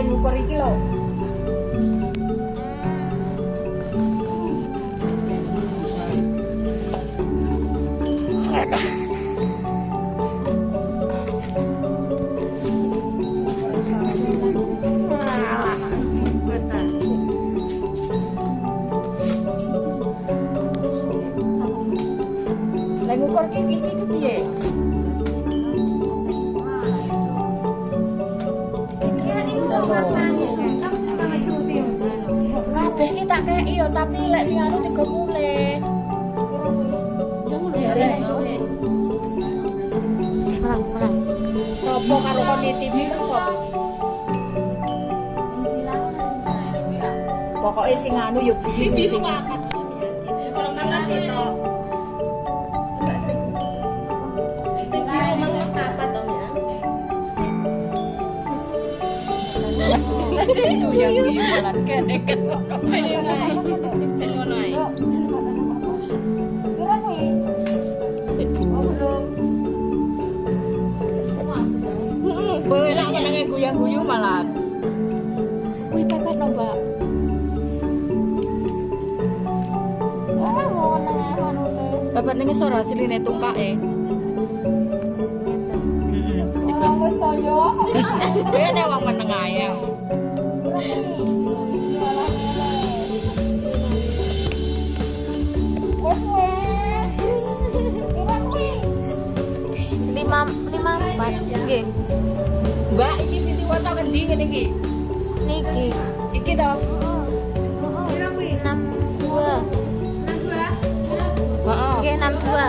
yang ngukur iki lho. Lagi ngukur? ya tapi lek sing anu tiga mule. Sopo karo kon TV ditimi sopo? Pokoke sing anu yo bibi sing ngangkat. Kalau mangkat sih yang jualan kene kan ngono. Ngono ae. Heeh, kowe lak menenge guyang-guyu malah. Pepet. Pepet. Heeh. Wong lima empat. Nggih. Mbak, iki Siti waca kendi ngene iki. Niki. Iki to. Heeh. Nggih, enam dua.